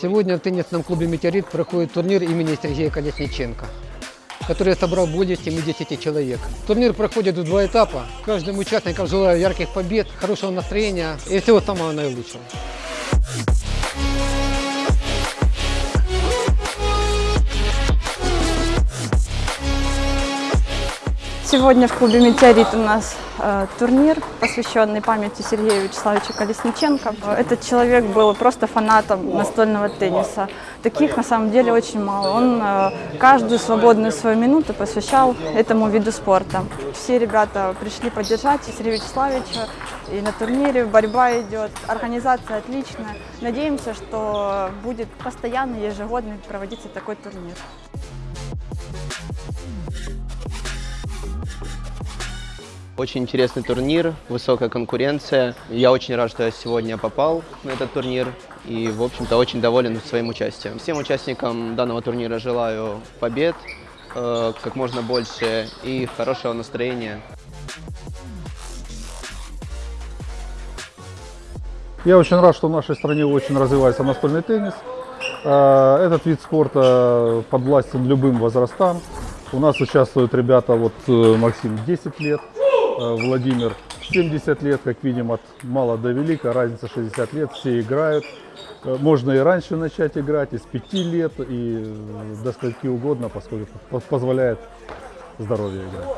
Сегодня в теннисном клубе «Метеорит» проходит турнир имени Сергея Колесниченко, который собрал более 70 человек. Турнир проходит в два этапа. Каждым участникам желаю ярких побед, хорошего настроения и всего самого наилучшего. Сегодня в клубе «Метеорит» у нас э, турнир, посвященный памяти Сергея Вячеславовича Колесниченко. Этот человек был просто фанатом настольного тенниса. Таких на самом деле очень мало. Он э, каждую свободную свою минуту посвящал этому виду спорта. Все ребята пришли поддержать Сергея Вячеславовича. И на турнире борьба идет, организация отличная. Надеемся, что будет постоянно, ежегодно проводиться такой турнир. Очень интересный турнир, высокая конкуренция. Я очень рад, что я сегодня попал на этот турнир и, в общем-то, очень доволен своим участием. Всем участникам данного турнира желаю побед, э, как можно больше и хорошего настроения. Я очень рад, что в нашей стране очень развивается настольный теннис. Э, Этот вид спорта подвластен любым возрастам. У нас участвуют ребята, вот э, Максим 10 лет, э, Владимир 70 лет, как видим, от мала до велика, разница 60 лет, все играют. Э, Можно и раньше начать играть, и с 5 лет, и до скольки угодно, поскольку по- позволяет здоровье играть.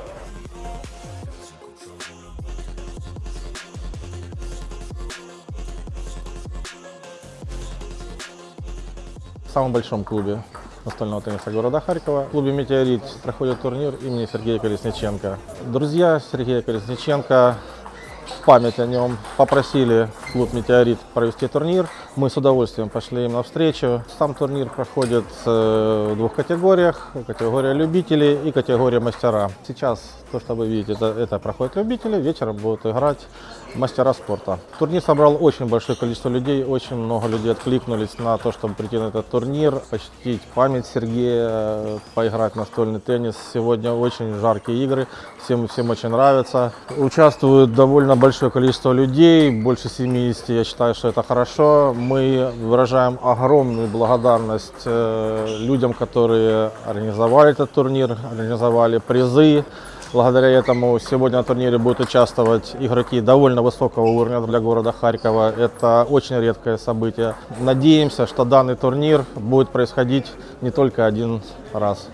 В самом большом клубе настольного тенниса города Харькова, в клубе «Метеорит» проходит турнир имени Сергея Колесниченко. Друзья Сергея Колесниченко в память о нем попросили клуб «Метеорит» провести турнир. Мы с удовольствием пошли им навстречу. Сам турнир проходит э, в двух категориях. Категория любителей и категория мастера. Сейчас то, что вы видите, это, это проходят любители. Вечером будут играть мастера спорта. Турнир собрал очень большое количество людей. Очень много людей откликнулись на то, чтобы прийти на этот турнир, почтить память Сергея, поиграть в настольный теннис. Сегодня очень жаркие игры. Всем, всем очень нравится. Участвует довольно большое количество людей, больше 70. Я считаю, что это хорошо. Мы выражаем огромную благодарность э, людям, которые организовали этот турнир, организовали призы. Благодаря этому сегодня на турнире будут участвовать игроки довольно высокого уровня для города Харькова. Это очень редкое событие. Надеемся, что данный турнир будет происходить не только один раз.